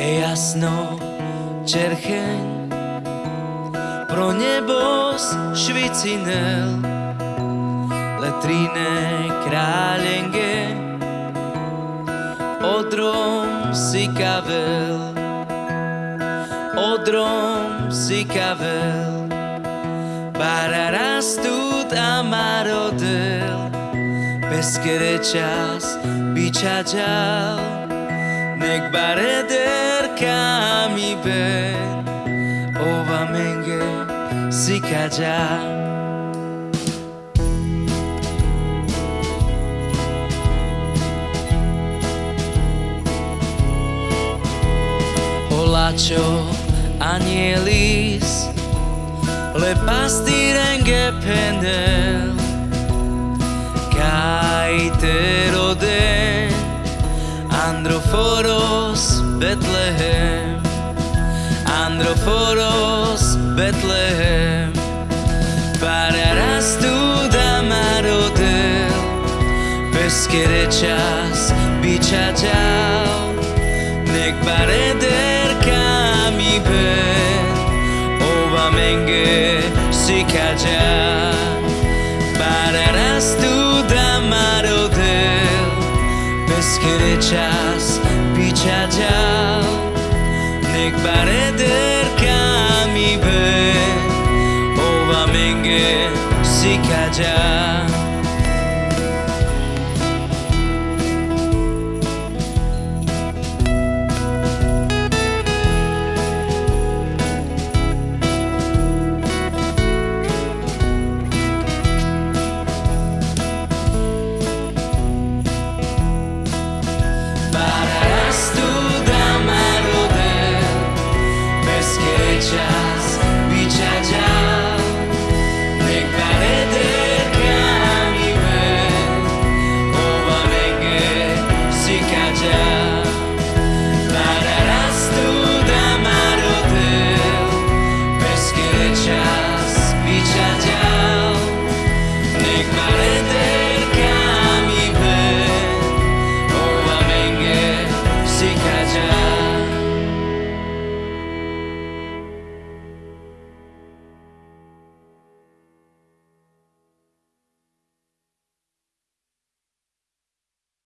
jasno čercheň. Pro nebos švicinel. Letrine králenge odrom si kavel odrom si kavel Bararastut amarodel Peskere čas bičačal Nek bareder kami ben Ova menge si kaja Olačo anielis Le pastirenge penel. Kai te roden Androforos Bethlehem Androforos Betlehem. Os Betlem Pararás tu da marotel Pescarechas bitcha down Meg va der ca mi pe Ovamegue si ca tek beredir